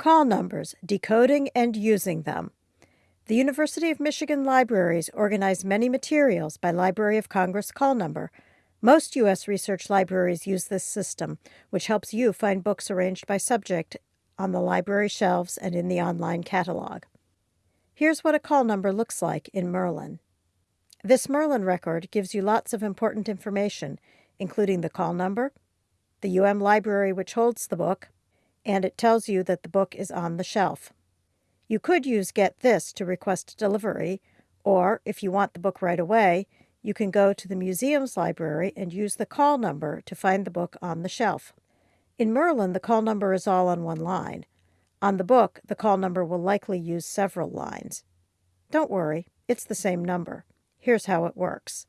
Call numbers, decoding and using them. The University of Michigan libraries organize many materials by Library of Congress call number. Most U.S. research libraries use this system, which helps you find books arranged by subject on the library shelves and in the online catalog. Here's what a call number looks like in Mirlyn. This Mirlyn record gives you lots of important information, including the call number, the UM library which holds the book, and it tells you that the book is on the shelf. You could use Get This to request delivery, or if you want the book right away, you can go to the museum's library and use the call number to find the book on the shelf. In Mirlyn, the call number is all on one line. On the book, the call number will likely use several lines. Don't worry, it's the same number. Here's how it works.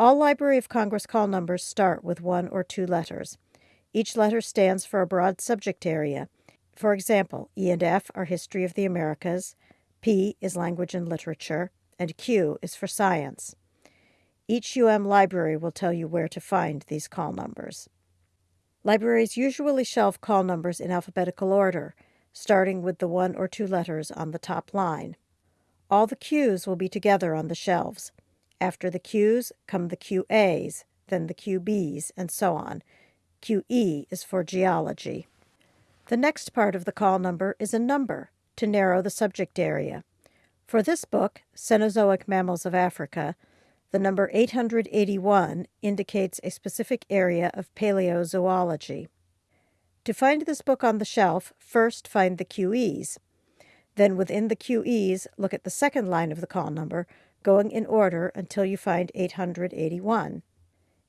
All Library of Congress call numbers start with one or two letters. Each letter stands for a broad subject area. For example, E and F are History of the Americas, P is Language and Literature, and Q is for Science. Each UM library will tell you where to find these call numbers. Libraries usually shelve call numbers in alphabetical order, starting with the one or two letters on the top line. All the Qs will be together on the shelves. After the Qs come the QAs, then the QBs, and so on, QE is for geology. The next part of the call number is a number to narrow the subject area. For this book, Cenozoic Mammals of Africa, the number 881 indicates a specific area of paleozoology. To find this book on the shelf, first find the QEs. Then within the QEs, look at the second line of the call number, going in order until you find 881.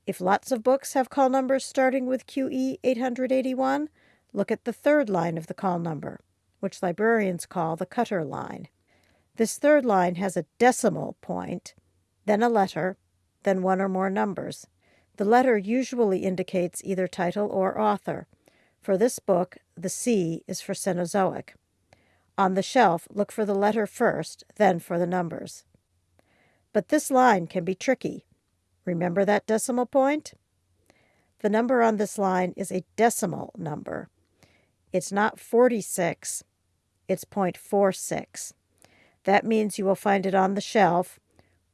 If lots of books have call numbers starting with QE 881, look at the third line of the call number, which librarians call the cutter line. This third line has a decimal point, then a letter, then one or more numbers. The letter usually indicates either title or author. For this book, the C is for Cenozoic. On the shelf, look for the letter first, then for the numbers. But this line can be tricky. Remember that decimal point? The number on this line is a decimal number. It's not 46, it's 0.46. That means you will find it on the shelf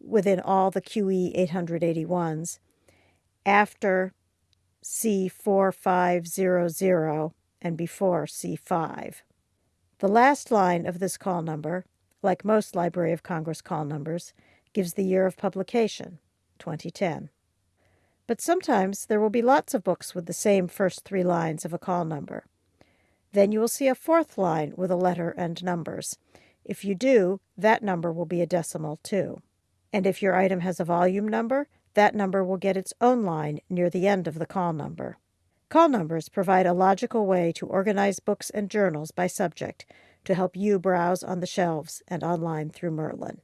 within all the QE 881s after C4500 and before C5. The last line of this call number, like most Library of Congress call numbers, gives the year of publication. 2010. But sometimes there will be lots of books with the same first three lines of a call number. Then you will see a fourth line with a letter and numbers. If you do, that number will be a decimal too. And if your item has a volume number, that number will get its own line near the end of the call number. Call numbers provide a logical way to organize books and journals by subject to help you browse on the shelves and online through Mirlyn.